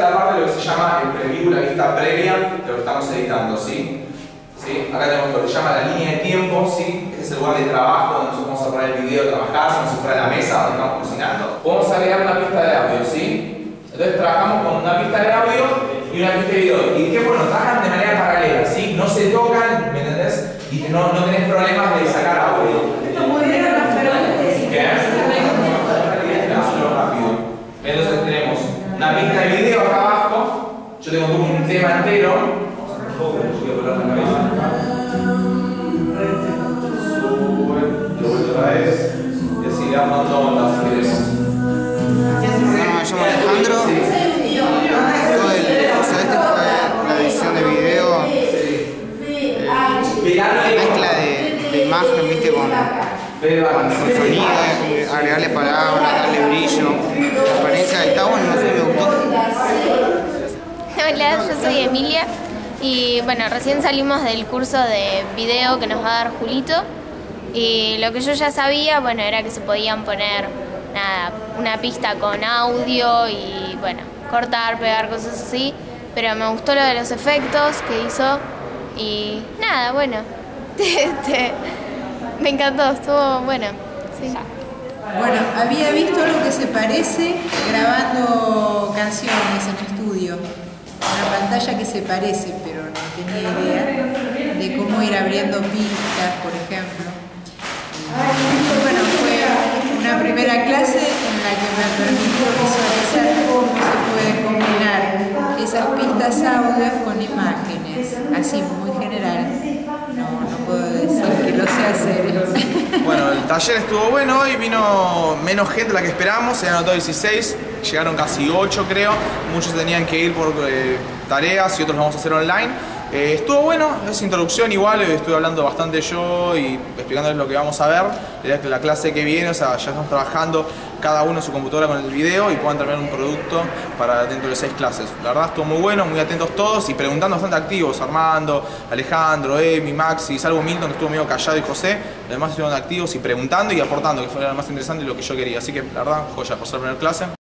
La parte de lo que se llama el preview, la vista previa de lo que estamos editando, ¿sí? ¿Sí? Acá tenemos lo que se llama la línea de tiempo, ¿sí? Este es el lugar de trabajo donde nosotros vamos a poner el video, trabajar, como si fuera la mesa donde estamos cocinando. Podemos agregar una pista de audio, ¿sí? Entonces trabajamos con una pista de audio y una pista de video. Y qué bueno, trabajan de manera paralela, ¿sí? No se tocan, ¿me entendés? Y no, no tenés problemas de sacar audio. Esto muy bien, pero ¿Qué? Hazlo rápido. Entonces tenemos una pista de acá abajo. Yo tengo un tema entero. La. Sube, lo vuelvo otra vez. Y así le vamos dando ondas si queremos. Me llamo Alejandro. Todo sea, este fue la edición de video, mezcla de, de imagen, viste, con, con sonido, eh, agregarle palabras, darle brillo, transparencia, está bueno, no sé. Hola, yo soy Emilia y bueno, recién salimos del curso de video que nos va a dar Julito y lo que yo ya sabía, bueno, era que se podían poner nada, una pista con audio y bueno, cortar, pegar, cosas así, pero me gustó lo de los efectos que hizo y nada, bueno, me encantó, estuvo bueno. Bueno, había visto algo que se parece grabando canciones en estudio. Una pantalla que se parece, pero no tenía idea de cómo ir abriendo pistas, por ejemplo. Y bueno, fue una primera clase en la que me permitió visualizar cómo se puede combinar esas pistas audios con imágenes, así muy general. No, no puedo decir que lo sé hacer. Bueno, el taller estuvo bueno, hoy vino menos gente de la que esperábamos, se anotó 16, llegaron casi 8 creo, muchos tenían que ir por eh, tareas y otros lo vamos a hacer online. Eh, estuvo bueno, es introducción igual, estuve hablando bastante yo y explicándoles lo que vamos a ver. La clase que viene, o sea, ya estamos trabajando cada uno en su computadora con el video y puedan terminar un producto para dentro de seis clases. La verdad estuvo muy bueno, muy atentos todos y preguntando bastante activos. Armando, Alejandro, Emi, Maxi, salvo Milton estuvo medio callado y José. Los demás estuvieron activos y preguntando y aportando, que fue lo más interesante y lo que yo quería. Así que la verdad, joya, por ser la primera clase.